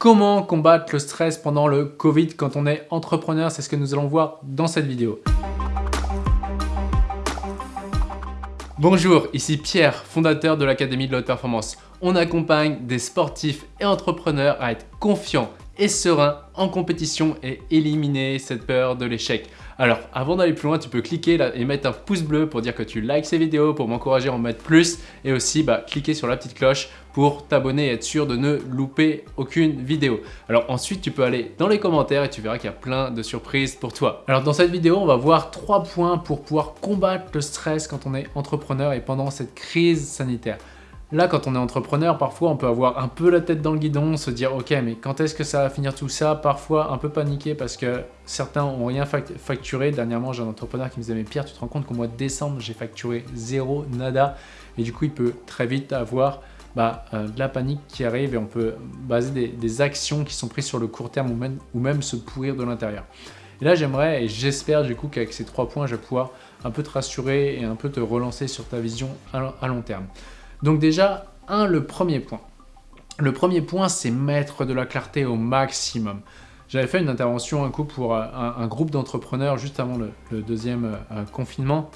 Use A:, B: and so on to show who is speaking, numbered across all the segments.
A: Comment combattre le stress pendant le Covid quand on est entrepreneur C'est ce que nous allons voir dans cette vidéo. Bonjour, ici Pierre, fondateur de l'Académie de la Haute Performance. On accompagne des sportifs et entrepreneurs à être confiants et sereins en compétition et éliminer cette peur de l'échec. Alors, avant d'aller plus loin, tu peux cliquer là et mettre un pouce bleu pour dire que tu likes ces vidéos, pour m'encourager à en mettre plus et aussi bah, cliquer sur la petite cloche pour t'abonner et être sûr de ne louper aucune vidéo. Alors ensuite, tu peux aller dans les commentaires et tu verras qu'il y a plein de surprises pour toi. Alors dans cette vidéo, on va voir trois points pour pouvoir combattre le stress quand on est entrepreneur et pendant cette crise sanitaire. Là, quand on est entrepreneur, parfois on peut avoir un peu la tête dans le guidon, se dire ok, mais quand est-ce que ça va finir tout ça? Parfois un peu paniquer parce que certains ont rien facturé. Dernièrement, j'ai un entrepreneur qui me disait mais Pierre, tu te rends compte qu'au mois de décembre, j'ai facturé zéro, nada? Et du coup, il peut très vite avoir bah, euh, de la panique qui arrive et on peut baser des, actions qui sont prises sur le court terme ou même, ou même se pourrir de l'intérieur. Et là, j'aimerais et j'espère du coup qu'avec ces trois points, je vais pouvoir un peu te rassurer et un peu te relancer sur ta vision à long terme. Donc déjà, un, le premier point. Le premier point, c'est mettre de la clarté au maximum. J'avais fait une intervention un coup pour euh, un, groupe d'entrepreneurs juste avant le, deuxième euh, confinement.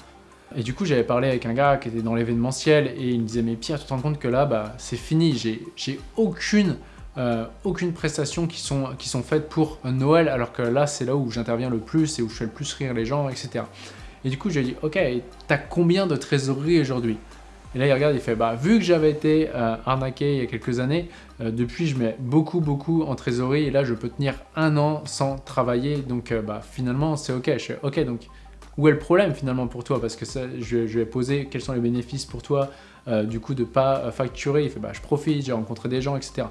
A: Et du coup, j'avais parlé avec un gars qui était dans l'événementiel et il me disait « Mais Pierre, tu te rends compte que là, bah, c'est fini, j'ai aucune, euh, aucune prestation qui sont, qui sont faites pour Noël, alors que là, c'est là où j'interviens le plus et où je fais le plus rire les gens, etc. » Et du coup, j'ai dit « Ok, t'as combien de trésorerie aujourd'hui ?» Et là, il regarde, il fait bah, vu que j'avais été euh, arnaqué il y a quelques années, euh, depuis, je mets beaucoup, beaucoup en trésorerie et là, je peux tenir un an sans travailler. Donc, euh, bah, finalement, c'est OK. Je fais OK, donc où est le problème finalement pour toi? Parce que ça, je, je, vais poser quels sont les bénéfices pour toi du coup de pas facturer. Il fait bah, je profite, j'ai rencontré des gens, etc.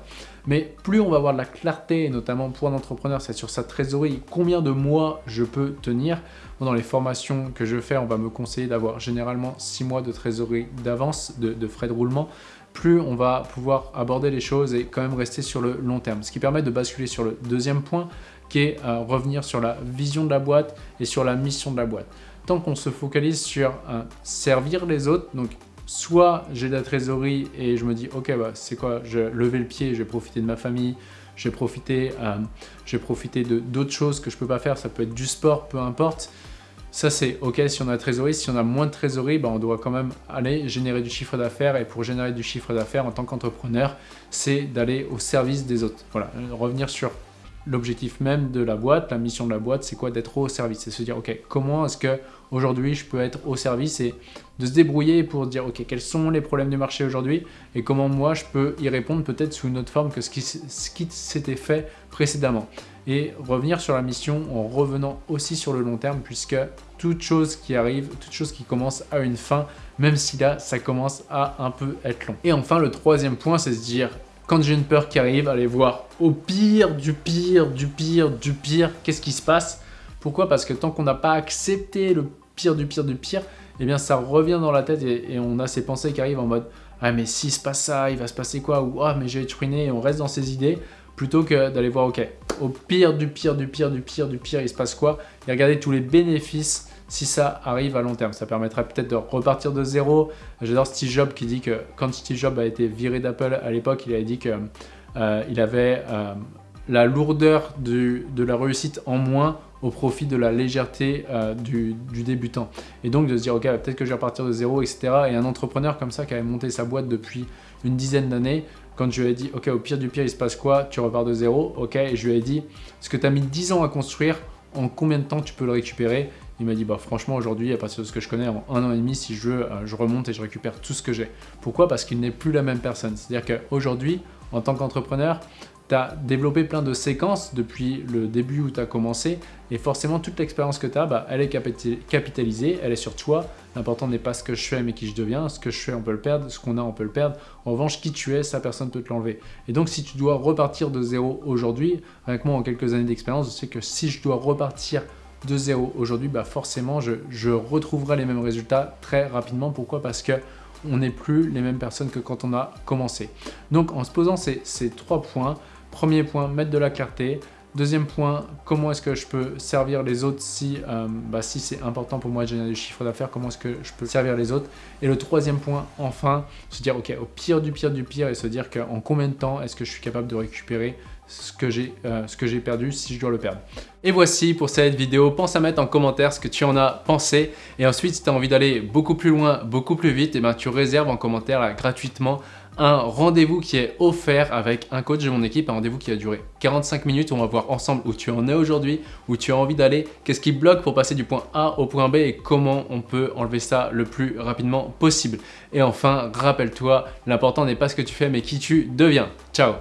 A: Mais plus on va avoir de la clarté, notamment pour un entrepreneur, c'est sur sa trésorerie, combien de mois je peux tenir, dans les formations que je fais, on va me conseiller d'avoir généralement 6 mois de trésorerie d'avance, de, frais de roulement, plus on va pouvoir aborder les choses et quand même rester sur le long terme. Ce qui permet de basculer sur le deuxième point, qui est euh, revenir sur la vision de la boîte et sur la mission de la boîte. Tant qu'on se focalise sur euh, servir les autres, donc soit j'ai de la trésorerie et je me dis ok bah, c'est quoi, je lever le pied, je vais profiter de ma famille, j'ai profité, euh, profité de d'autres choses que je peux pas faire, ça peut être du sport, peu importe. Ça c'est ok si on a la trésorerie, si on a moins de trésorerie, bah, on doit quand même aller générer du chiffre d'affaires et pour générer du chiffre d'affaires en tant qu'entrepreneur, c'est d'aller au service des autres. Voilà, revenir sur l'objectif même de la boîte, la mission de la boîte, c'est quoi D'être au service? C'est se dire, ok, comment est-ce que aujourd'hui je peux être au service et de se débrouiller pour dire, ok, quels sont les problèmes du marché aujourd'hui et comment moi je peux y répondre peut-être sous une autre forme que ce qui, ce qui s'était fait précédemment. Et revenir sur la mission en revenant aussi sur le long terme puisque toute chose qui arrive, toute chose qui commence à une fin, même si là, ça commence à un peu être long. Et enfin, le troisième point, c'est se dire, quand j'ai une peur qui arrive, allez voir au pire, du pire, du pire, du pire, qu'est-ce qui se passe Pourquoi? Parce que tant qu'on n'a pas accepté le pire du pire du pire, eh bien ça revient dans la tête et, on a ces pensées qui arrivent en mode « Ah mais s'il se passe ça, il va se passer quoi ?» ou « Ah mais je vais être ruiné » et on reste dans ces idées plutôt que d'aller voir « Ok, au pire du pire du pire du pire du pire, il se passe quoi ?» et regarder tous les bénéfices si ça arrive à long terme. Ça permettrait peut-être de repartir de zéro. J'adore Steve Jobs qui dit que quand Steve Jobs a été viré d'Apple à l'époque, il avait dit qu'il euh, avait euh, la lourdeur de la réussite en moins au profit de la légèreté euh, du, débutant. Et donc de se dire, ok, peut-être que je vais repartir de zéro, etc. Et un entrepreneur comme ça qui avait monté sa boîte depuis une dizaine d'années, quand je lui ai dit, ok, au pire du pire, il se passe quoi? Tu repars de zéro, ok Et je lui ai dit, ce que tu as mis 10 ans à construire, en combien de temps tu peux le récupérer? Il m'a dit bah franchement aujourd'hui à partir de ce que je connais en un an et demi si je veux euh, je remonte et je récupère tout ce que j'ai. Pourquoi? Parce qu'il n'est plus la même personne. C'est-à-dire qu'aujourd'hui en tant qu'entrepreneur tu as développé plein de séquences depuis le début où tu as commencé et forcément toute l'expérience que tu as, bah, elle est capitalisée, elle est sur toi. L'important n'est pas ce que je fais mais qui je deviens. Ce que je fais on peut le perdre, ce qu'on a on peut le perdre. En revanche qui tu es, ça personne ne peut te l'enlever. Et donc si tu dois repartir de zéro aujourd'hui, avec moi en quelques années d'expérience, je sais que si je dois repartir de zéro aujourd'hui, bah forcément je, retrouverai les mêmes résultats très rapidement. Pourquoi? Parce que on n'est plus les mêmes personnes que quand on a commencé. Donc en se posant ces, trois points, Premier point, mettre de la clarté. Deuxième point, comment est-ce que je peux servir les autres si, euh, bah, c'est important pour moi de générer du chiffre d'affaires, comment est-ce que je peux servir les autres? Et le troisième point, enfin, se dire, ok, au pire du pire du pire et se dire qu'en combien de temps est-ce que je suis capable de récupérer ce que j'ai euh, perdu si je dois le perdre. Et voici pour cette vidéo, pense à mettre en commentaire ce que tu en as pensé et ensuite si tu as envie d'aller beaucoup plus loin, beaucoup plus vite, et eh ben, tu réserves en commentaire gratuitement un rendez-vous qui est offert avec un coach de mon équipe, un rendez-vous qui va durer 45 minutes on va voir ensemble où tu en es aujourd'hui, où tu as envie d'aller, qu'est-ce qui bloque pour passer du point A au point B et comment on peut enlever ça le plus rapidement possible. Et enfin, rappelle-toi, l'important n'est pas ce que tu fais mais qui tu deviens. Ciao